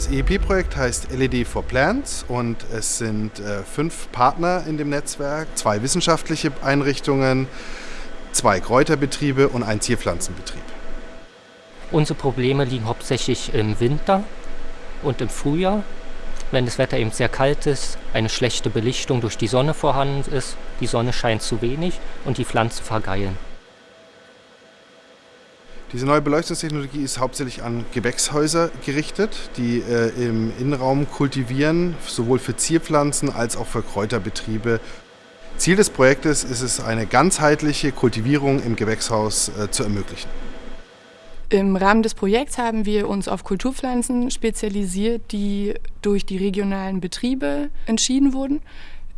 Das EEP-Projekt heißt LED for Plants und es sind äh, fünf Partner in dem Netzwerk, zwei wissenschaftliche Einrichtungen, zwei Kräuterbetriebe und ein Zierpflanzenbetrieb. Unsere Probleme liegen hauptsächlich im Winter und im Frühjahr, wenn das Wetter eben sehr kalt ist, eine schlechte Belichtung durch die Sonne vorhanden ist, die Sonne scheint zu wenig und die Pflanzen vergeilen. Diese neue Beleuchtungstechnologie ist hauptsächlich an Gewächshäuser gerichtet, die äh, im Innenraum kultivieren, sowohl für Zierpflanzen als auch für Kräuterbetriebe. Ziel des Projektes ist es, eine ganzheitliche Kultivierung im Gewächshaus äh, zu ermöglichen. Im Rahmen des Projekts haben wir uns auf Kulturpflanzen spezialisiert, die durch die regionalen Betriebe entschieden wurden.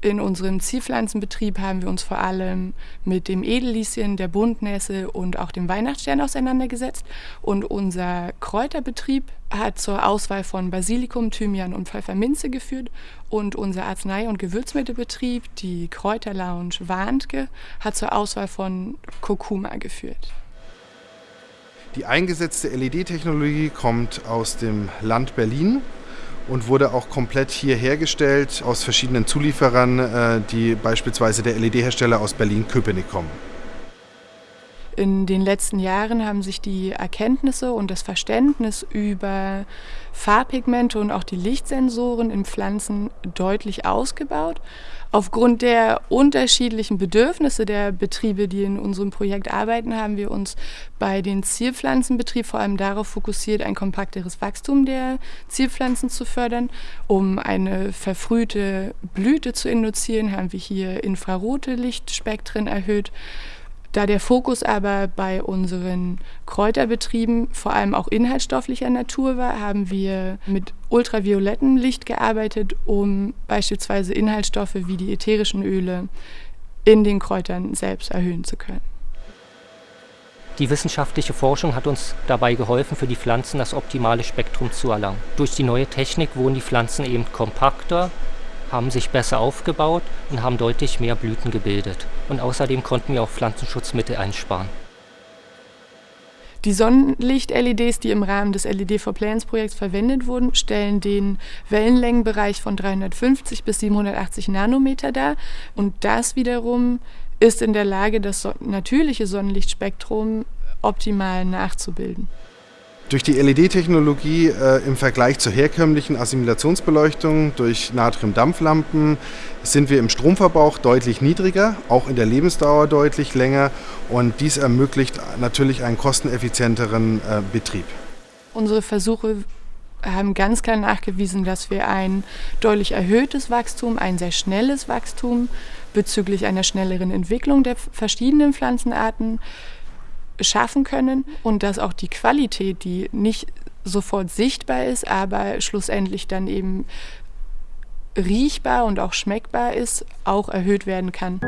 In unserem Zielpflanzenbetrieb haben wir uns vor allem mit dem Edellieschen, der Buntnässe und auch dem Weihnachtsstern auseinandergesetzt. Und unser Kräuterbetrieb hat zur Auswahl von Basilikum, Thymian und Pfefferminze geführt. Und unser Arznei- und Gewürzmittelbetrieb, die Kräuterlounge Warntke, hat zur Auswahl von Kurkuma geführt. Die eingesetzte LED-Technologie kommt aus dem Land Berlin und wurde auch komplett hier hergestellt aus verschiedenen Zulieferern, äh, die beispielsweise der LED-Hersteller aus Berlin-Köpenick kommen. In den letzten Jahren haben sich die Erkenntnisse und das Verständnis über Farbpigmente und auch die Lichtsensoren in Pflanzen deutlich ausgebaut. Aufgrund der unterschiedlichen Bedürfnisse der Betriebe, die in unserem Projekt arbeiten, haben wir uns bei den Zierpflanzenbetrieben vor allem darauf fokussiert, ein kompakteres Wachstum der Zierpflanzen zu fördern. Um eine verfrühte Blüte zu induzieren, haben wir hier infrarote Lichtspektren erhöht. Da der Fokus aber bei unseren Kräuterbetrieben vor allem auch inhaltsstofflicher Natur war, haben wir mit ultraviolettem Licht gearbeitet, um beispielsweise Inhaltsstoffe wie die ätherischen Öle in den Kräutern selbst erhöhen zu können. Die wissenschaftliche Forschung hat uns dabei geholfen, für die Pflanzen das optimale Spektrum zu erlangen. Durch die neue Technik wurden die Pflanzen eben kompakter, haben sich besser aufgebaut und haben deutlich mehr Blüten gebildet. Und außerdem konnten wir auch Pflanzenschutzmittel einsparen. Die Sonnenlicht-LEDs, die im Rahmen des LED for Plants Projekts verwendet wurden, stellen den Wellenlängenbereich von 350 bis 780 Nanometer dar. Und das wiederum ist in der Lage, das natürliche Sonnenlichtspektrum optimal nachzubilden. Durch die LED-Technologie äh, im Vergleich zur herkömmlichen Assimilationsbeleuchtung durch Natriumdampflampen sind wir im Stromverbrauch deutlich niedriger, auch in der Lebensdauer deutlich länger und dies ermöglicht natürlich einen kosteneffizienteren äh, Betrieb. Unsere Versuche haben ganz klar nachgewiesen, dass wir ein deutlich erhöhtes Wachstum, ein sehr schnelles Wachstum bezüglich einer schnelleren Entwicklung der verschiedenen Pflanzenarten schaffen können und dass auch die Qualität, die nicht sofort sichtbar ist, aber schlussendlich dann eben riechbar und auch schmeckbar ist, auch erhöht werden kann.